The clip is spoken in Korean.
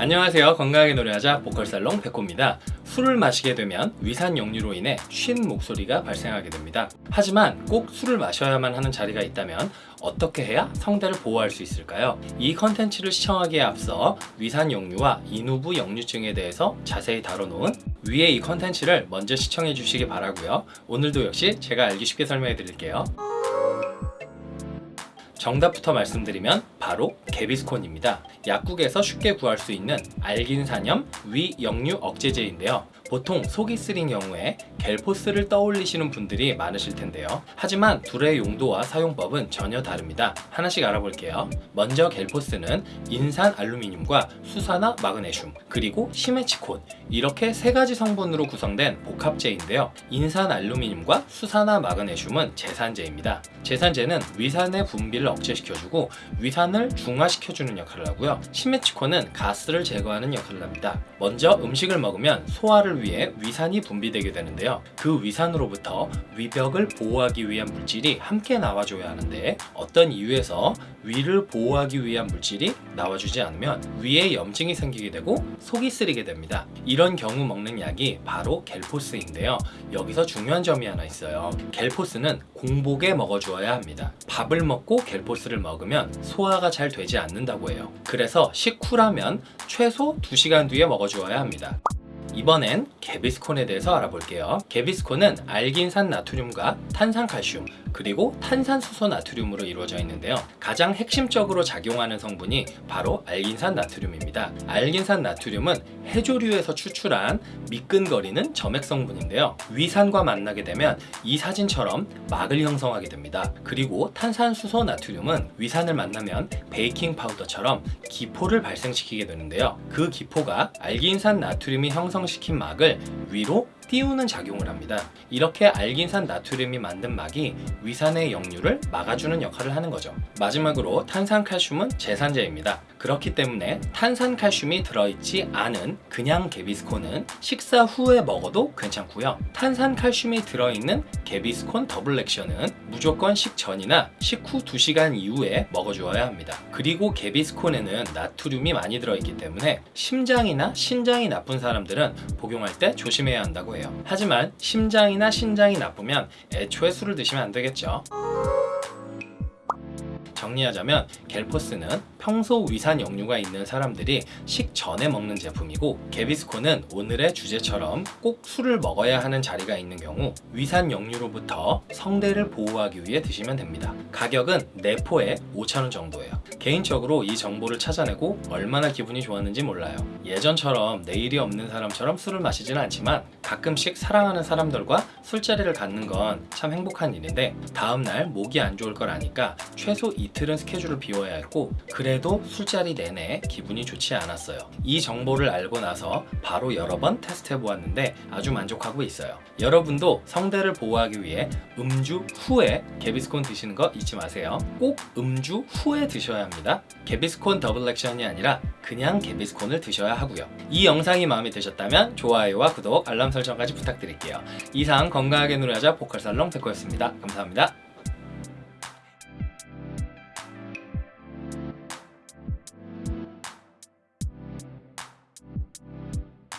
안녕하세요. 건강하게 노래하자 보컬살롱 백호입니다. 술을 마시게 되면 위산 역류로 인해 쉰 목소리가 발생하게 됩니다. 하지만 꼭 술을 마셔야만 하는 자리가 있다면 어떻게 해야 성대를 보호할 수 있을까요? 이 컨텐츠를 시청하기에 앞서 위산 역류와 인후부 역류증에 대해서 자세히 다뤄놓은 위에 이 컨텐츠를 먼저 시청해 주시기 바라고요. 오늘도 역시 제가 알기 쉽게 설명해 드릴게요 정답부터 말씀드리면 바로 개비스콘입니다. 약국에서 쉽게 구할 수 있는 알긴산염 위역류 억제제인데요. 보통 속이 쓰린 경우에 겔포스를 떠올리시는 분들이 많으실 텐데요. 하지만 둘의 용도와 사용법은 전혀 다릅니다. 하나씩 알아볼게요. 먼저 겔포스는 인산 알루미늄과 수산화 마그네슘 그리고 시메치콘 이렇게 세 가지 성분으로 구성된 복합제인데요. 인산 알루미늄과 수산화 마그네슘은 제산제입니다. 제산제는 위산의 분비를 억제시켜주고 위산을 중화시켜주는 역할을 하고요. 시메치콘은 가스를 제거하는 역할을 합니다. 먼저 음식을 먹으면 소화를 위해 위산이 분비되게 되는데요. 그 위산으로부터 위벽을 보호하기 위한 물질이 함께 나와줘야 하는데 어떤 이유에서 위를 보호하기 위한 물질이 나와주지 않으면 위에 염증이 생기게 되고 속이 쓰리게 됩니다. 이런 경우 먹는 약이 바로 겔포스인데요. 여기서 중요한 점이 하나 있어요. 겔포스는 공복에 먹어주어야 합니다. 밥을 먹고 겔포스를 먹으면 소화가 잘 되지 않는다고 해요. 그래서 식후라면 최소 2시간 뒤에 먹어주어야 합니다. 이번엔 개비스콘에 대해서 알아볼게요. 개비스콘은 알긴산 나트륨과 탄산칼슘 그리고 탄산수소 나트륨으로 이루어져 있는데요. 가장 핵심적으로 작용하는 성분이 바로 알긴산 나트륨입니다. 알긴산 나트륨은 해조류에서 추출한 미끈거리는 점액 성분인데요. 위산과 만나게 되면 이 사진처럼 막을 형성하게 됩니다. 그리고 탄산수소 나트륨은 위산을 만나면 베이킹 파우더처럼 기포를 발생시키게 되는데요. 그 기포가 알긴산 나트륨이 형성 시킨 막을 위로 띄우는 작용을 합니다. 이렇게 알긴산 나트륨이 만든 막이 위산의 역류를 막아주는 역할을 하는 거죠. 마지막으로 탄산칼슘은 제산제입니다. 그렇기 때문에 탄산칼슘이 들어있지 않은 그냥 개비스콘은 식사 후에 먹어도 괜찮고요. 탄산칼슘이 들어있는 개비스콘 더블 액션은 무조건 식전이나 식후 2시간 이후에 먹어주어야 합니다. 그리고 개비스콘에는 나트륨이 많이 들어있기 때문에 심장이나 신장이 나쁜 사람들은 복용할 때 조심해야 한다고 해요. 하지만 심장이나 신장이 나쁘면 애초에 술을 드시면 안 되겠죠. 정리하자면 겔포스는 평소 위산 역류가 있는 사람들이 식전에 먹는 제품이고 개비스콘은 오늘의 주제처럼 꼭 술을 먹어야 하는 자리가 있는 경우 위산 역류로부터 성대를 보호하기 위해 드시면 됩니다. 가격은 4포에 5,000원 정도예요. 개인적으로 이 정보를 찾아내고 얼마나 기분이 좋았는지 몰라요. 예전처럼 내일이 없는 사람처럼 술을 마시지는 않지만 가끔씩 사랑하는 사람들과 술자리를 갖는 건 참 행복한 일인데 다음날 목이 안 좋을 걸 아니까 최소 이틀은 스케줄을 비워야 했고 그래도 술자리 내내 기분이 좋지 않았어요. 이 정보를 알고 나서 바로 여러 번 테스트해 보았는데 아주 만족하고 있어요. 여러분도 성대를 보호하기 위해 음주 후에 개비스콘 드시는 거 잊지 마세요. 꼭 음주 후에 드셔야 합니다. 개비스콘 더블 액션이 아니라 그냥 개비스콘을 드셔야 하고요. 이 영상이 마음에 드셨다면 좋아요와 구독, 알람 설정까지 부탁드릴게요. 이상 건강하게 노래하자 보컬살롱 백호였습니다. 감사합니다.